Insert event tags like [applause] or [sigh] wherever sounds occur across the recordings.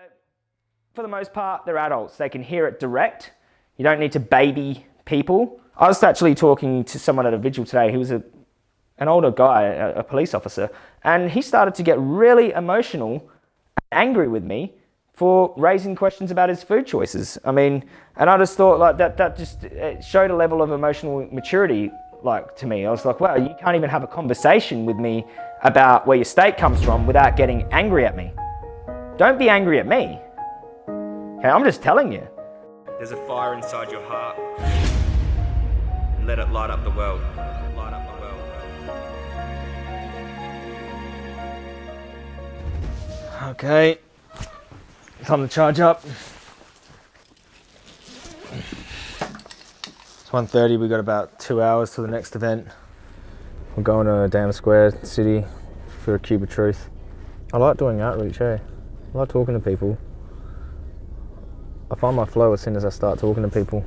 But for the most part, they're adults. They can hear it direct. You don't need to baby people. I was actually talking to someone at a vigil today who was a, an older guy, a, a police officer, and he started to get really emotional, and angry with me for raising questions about his food choices. I mean, and I just thought like that, that just showed a level of emotional maturity like to me. I was like, wow, you can't even have a conversation with me about where your steak comes from without getting angry at me. Don't be angry at me. Okay, I'm just telling you. There's a fire inside your heart. And let it light up the world. Light up the world. Okay. Time to charge up. It's 1.30, we've got about two hours to the next event. We're going to Dam Square City for a Cube of Truth. I like doing outreach, eh? I like talking to people. I find my flow as soon as I start talking to people.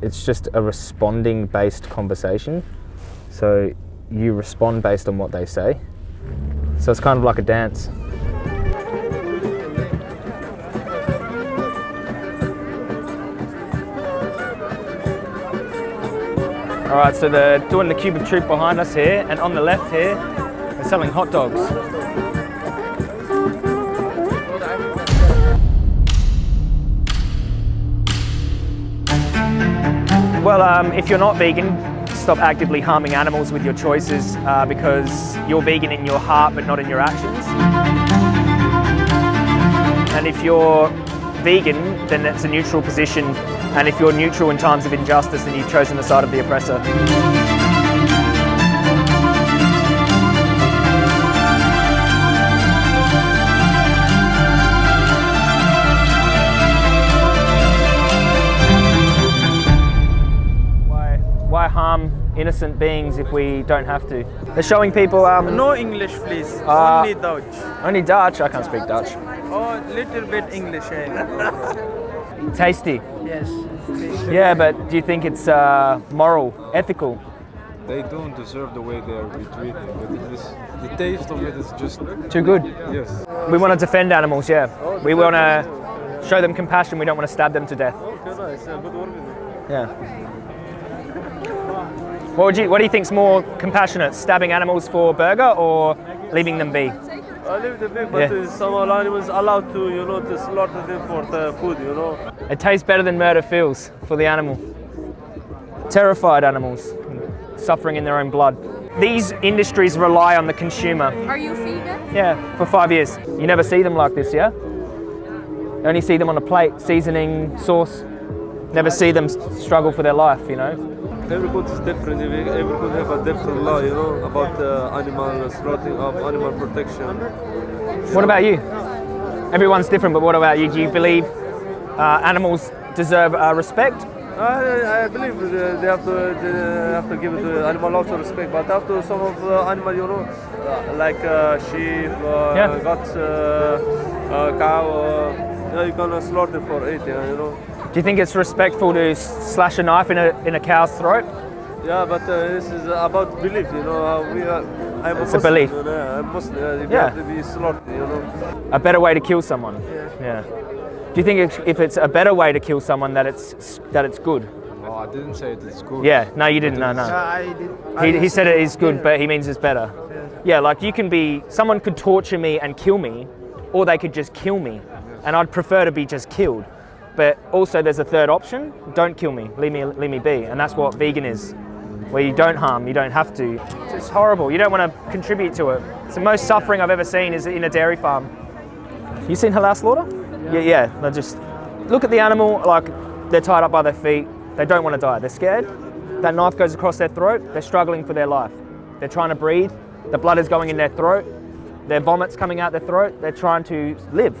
It's just a responding based conversation. So you respond based on what they say. So it's kind of like a dance. All right, so they're doing the of Truth behind us here, and on the left here, they're selling hot dogs. Well, um, if you're not vegan, stop actively harming animals with your choices uh, because you're vegan in your heart but not in your actions. And if you're vegan, then it's a neutral position. And if you're neutral in times of injustice, then you've chosen the side of the oppressor. Innocent beings if we don't have to? They're showing people... Um, no English, please. Uh, only Dutch. Only Dutch? I can't speak Dutch. Oh, little bit English. Eh? [laughs] Tasty? Yes. Yeah, but do you think it's uh, moral, ethical? They don't deserve the way they are treated. the taste of it is just... Too good? Yes. We want to defend animals, yeah. we want to show them compassion. We don't want to stab them to death. Yeah. What, would you, what do you think's more compassionate, stabbing animals for burger or leaving them be? I leave them be, but yeah. some animals allowed to, you know, to slaughter them for the food, you know. It tastes better than murder feels for the animal. Terrified animals, suffering in their own blood. These industries rely on the consumer. Are you vegan? Yeah, for five years. You never see them like this, yeah? You only see them on a plate, seasoning, sauce. Never see them struggle for their life, you know? Every country is different. Every country have a different law, you know, about uh, animal slaughtering of animal protection. What about you? Everyone's different, but what about you? Do you believe uh, animals deserve uh, respect? I, I believe they have to they have to give the animal also respect, but after some of the animal, you know, uh, like uh, sheep, uh, yeah. goats, cow, you, know, you can slaughter for eating, you know. Do you think it's respectful to slash a knife in a, in a cow's throat? Yeah, but uh, this is about belief, you know. Uh, we are, I'm it's a, Muslim, a belief. You know, I'm Muslim, uh, yeah. have to be slaughtered, you know. A better way to kill someone? Yeah. yeah. Do you think if, if it's a better way to kill someone that it's, that it's good? Oh, I didn't say it's good. Yeah, no, you didn't, no, no. I did, I he, he said it is good, yeah. but he means it's better. Yeah. yeah, like you can be, someone could torture me and kill me, or they could just kill me. And I'd prefer to be just killed. But also there's a third option, don't kill me, leave me, leave me be. And that's what vegan is, where you don't harm, you don't have to. It's horrible, you don't want to contribute to it. It's the most suffering I've ever seen is in a dairy farm. You seen halal slaughter? Yeah, yeah, they just, look at the animal, like they're tied up by their feet, they don't want to die, they're scared. That knife goes across their throat, they're struggling for their life. They're trying to breathe, the blood is going in their throat, their vomit's coming out their throat, they're trying to live.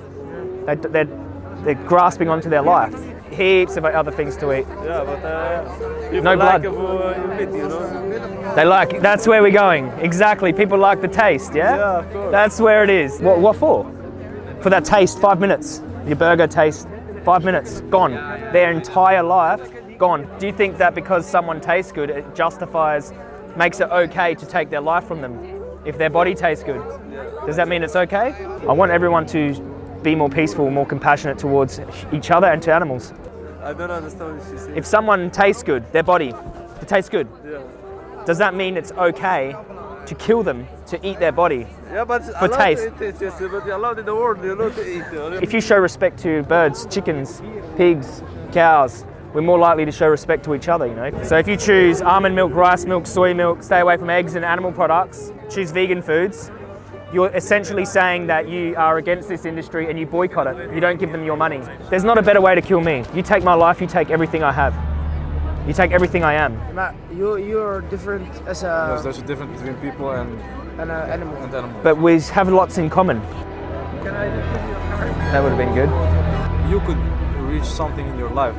They, they're they're grasping onto their life. Heaps of other things to eat. Yeah, but uh, no blood. Like meat, you know? They like, that's where we're going. Exactly, people like the taste, yeah? Yeah, of course. That's where it is. What, what for? For that taste, five minutes. Your burger taste, five minutes, gone. Their entire life, gone. Do you think that because someone tastes good, it justifies, makes it okay to take their life from them? If their body tastes good, does that mean it's okay? I want everyone to be more peaceful, more compassionate towards each other and to animals. I don't understand what she said. If someone tastes good, their body, it tastes good, yeah. does that mean it's okay to kill them to eat their body? Yeah, but For taste. Eat it, yes, but allowed in the world, you know, to eat. If you show respect to birds, chickens, pigs, cows, we're more likely to show respect to each other, you know. So if you choose almond milk, rice milk, soy milk, stay away from eggs and animal products, choose vegan foods, you're essentially saying that you are against this industry and you boycott it. You don't give them your money. There's not a better way to kill me. You take my life, you take everything I have. You take everything I am. Matt, you you're different as Yes, a there's a difference between people and, an uh, animal. and animals. But we have lots in common. Can I give you a card? That would have been good. you could reach something in your life,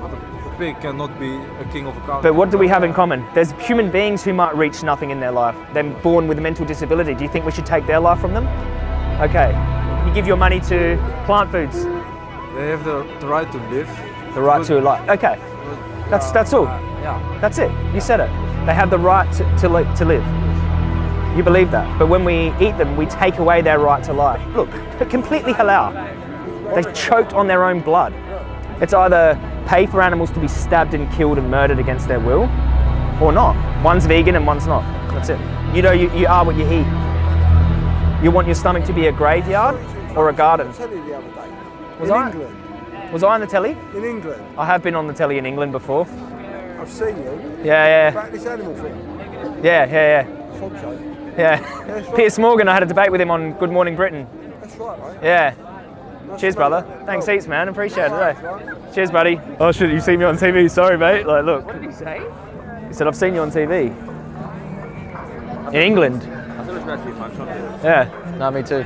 but cannot be a king of a country. But what do we have in common? There's human beings who might reach nothing in their life. They're born with a mental disability. Do you think we should take their life from them? Okay. You give your money to plant foods. They have the, the right to live. The right to life. Okay. That's uh, that's all. Yeah. That's it. You said it. They have the right to, to, li- to live. You believe that. But when we eat them, we take away their right to life. Look, but completely halal. They choked on their own blood. It's either pay for animals to be stabbed and killed and murdered against their will, or not. One's vegan and one's not. That's it. You know, you, you are what you eat. You want your stomach to be a graveyard or a garden. telly the other day. Was in I? England. Was I on the telly? In England. I have been on the telly in England before. I've seen you. Yeah, yeah, About this animal thing. yeah, yeah, yeah. I thought so. Yeah. Right. Piers Morgan, I had a debate with him on Good Morning Britain. That's right, mate. Yeah. Nice Cheers, to brother. Thanks heaps, man. Appreciate it. eh? Cheers, buddy. Oh shit, you see me on TV? Sorry, mate. Like, look. What did he say? He said, I've seen you on TV. In England. Yeah. No, me too.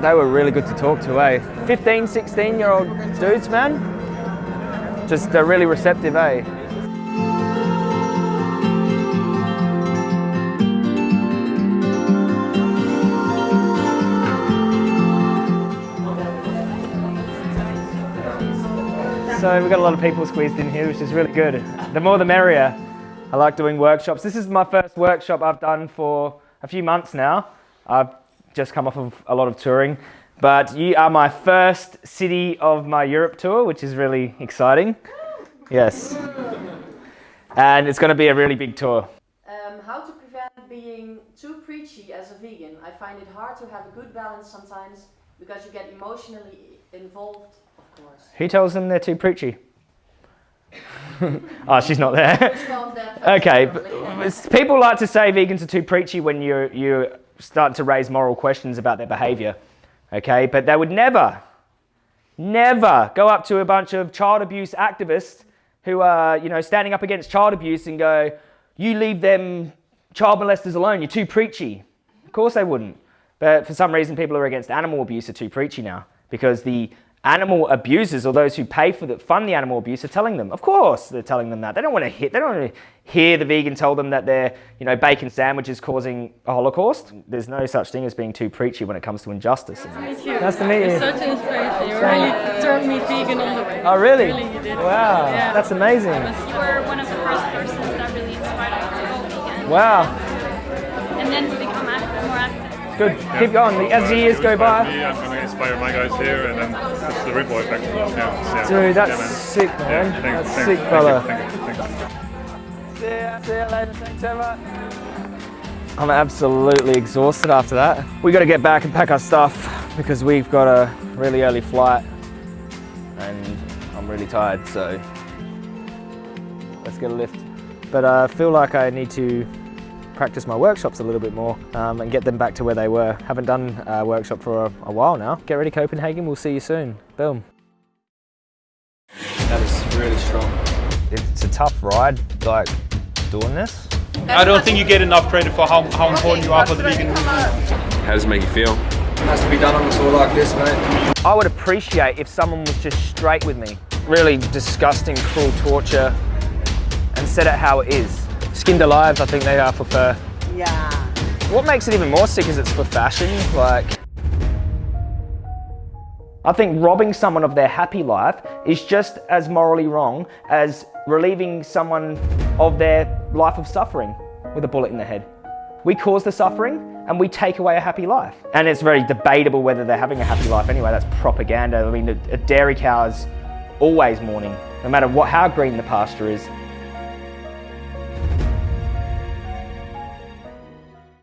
They were really good to talk to, eh? 15, 16 year old dudes, man. Just, they're really receptive, eh? So we've got a lot of people squeezed in here, which is really good. The more the merrier. I like doing workshops. This is my first workshop I've done for a few months now. I've just come off of a lot of touring, but you are my first city of my Europe tour, which is really exciting. Yes. And it's going to be a really big tour. Um, how to prevent being too preachy as a vegan. I find it hard to have a good balance sometimes because you get emotionally involved, of course. Who tells them they're too preachy? oh, [laughs] she's not there. [laughs] Okay, but people like to say vegans are too preachy when you you start to raise moral questions about their behaviour. Okay, but they would never, never go up to a bunch of child abuse activists who are you know standing up against child abuse and go, "You leave them child molesters alone. You're too preachy." Of course they wouldn't. But for some reason, people who are against animal abuse are too preachy now because the animal abusers or those who pay for the fund the animal abuse are telling them. Of course, they're telling them that. They don't want to hear. They don't want to hear the vegan tell them that their you know bacon sandwich is causing a holocaust. There's no such thing as being too preachy when it comes to injustice. meet you. Nice to meet you. You're such an inspiration. You really turned me vegan all the way. Oh really? Really, you did. Wow, Yeah. that's amazing. You were one of the first persons that really inspired us to go vegan. Wow, And then to more active. good. Keep going. As the years go by. Me, I'm going to inspire my guys here, and then it's the rib boy back. Yeah, yeah. Dude, that's yeah, man. sick, man. Yeah, thank- that's thank- sick, thank fella. You, thank you, thank you. See ya, see ya later. Thanks so much. I'm absolutely exhausted after that. We got to get back and pack our stuff because we've got a really early flight and I'm really tired, so let's get a lift. But I feel like I need to practice my workshops a little bit more um, and get them back to where they were. Haven't done a workshop for a, a while now. Get ready Copenhagen, we'll see you soon. Boom. That is really strong. It's a tough ride, like doing this. I don't think you get enough credit for how, how important you are for the vegan movement. How does it make you feel? has to be done on a tour like this, mate. I would appreciate if someone was just straight with me. Really disgusting, cruel torture and said it how it is. Skinned alive, I think they are for fur. Yeah. What makes it even more sick is it's for fashion. Like, I think robbing someone of their happy life is just as morally wrong as relieving someone of their life of suffering with a bullet in the head. We cause the suffering and we take away a happy life. And it's very debatable whether they're having a happy life anyway. That's propaganda. I mean, a, a dairy cow is always mourning. No matter what, how green the pasture is,